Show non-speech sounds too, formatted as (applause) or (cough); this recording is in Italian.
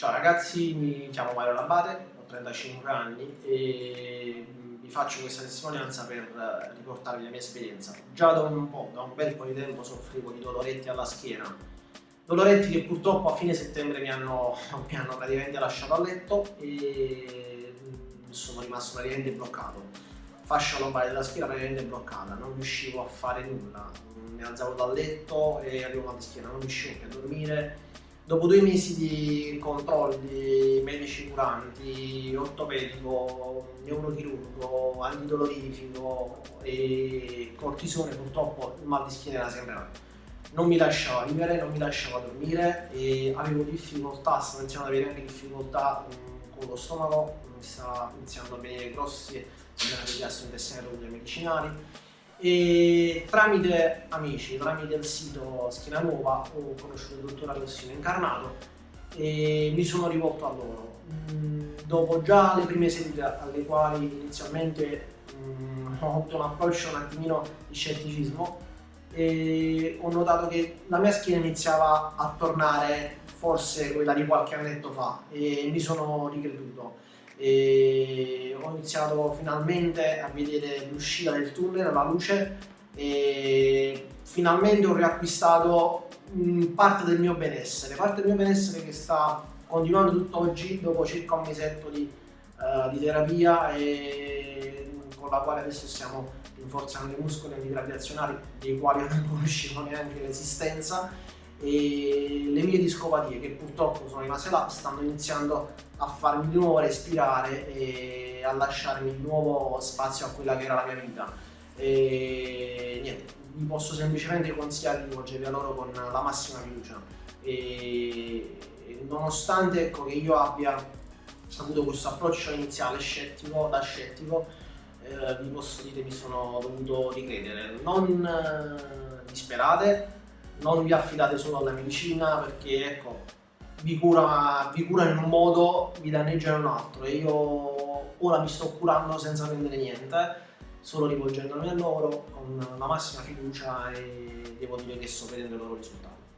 Ciao ragazzi, mi chiamo Mario Labate, ho 35 anni e vi faccio questa testimonianza per riportarvi la mia esperienza. Già da un po', da un bel po' di tempo soffrivo di doloretti alla schiena, doloretti che purtroppo a fine settembre mi hanno, (laughs) mi hanno praticamente lasciato a letto e sono rimasto praticamente bloccato. Fascia lombare della schiena praticamente bloccata, non riuscivo a fare nulla, mi alzavo dal letto e mal di schiena, non riuscivo più a dormire Dopo due mesi di controlli medici curanti, ortopedico, neurochirurgo, antidolorifico e cortisone, purtroppo il mal di schiena era sempre là. Non mi lasciava vivere, non mi lasciava dormire e avevo difficoltà, stavo iniziando ad avere anche difficoltà con lo stomaco, mi stava iniziando a venire grossi problemi di gastrointestinali e medicinali e tramite amici, tramite il sito Schiena Nuova ho conosciuto il dottor Alessino Incarnato e mi sono rivolto a loro. Mm, dopo già le prime sedute alle quali inizialmente mm, ho avuto un approccio un attimino di scetticismo e ho notato che la mia schiena iniziava a tornare forse quella di qualche annetto fa e mi sono ricreduto e iniziato finalmente a vedere l'uscita del tunnel, la luce e finalmente ho riacquistato parte del mio benessere, parte del mio benessere che sta continuando tutt'oggi dopo circa un mesetto di, uh, di terapia e con la quale adesso stiamo rinforzando i muscoli antigravitazionali dei quali non conoscevo neanche l'esistenza e le mie discopatie che purtroppo sono rimaste là stanno iniziando a farmi di nuovo respirare e a lasciarmi di nuovo spazio a quella che era la mia vita. E niente, vi posso semplicemente consigliare di rivolgervi a loro con la massima fiducia. E nonostante ecco, che io abbia avuto questo approccio iniziale scettico, da scettico eh, vi posso dire mi sono dovuto ricredere. Non eh, disperate non vi affidate solo alla medicina perché ecco, vi, cura, vi curano in un modo, vi danneggiano in un altro. E io ora mi sto curando senza prendere niente, solo rivolgendomi a loro con la massima fiducia e devo dire che sto vedendo i loro risultati.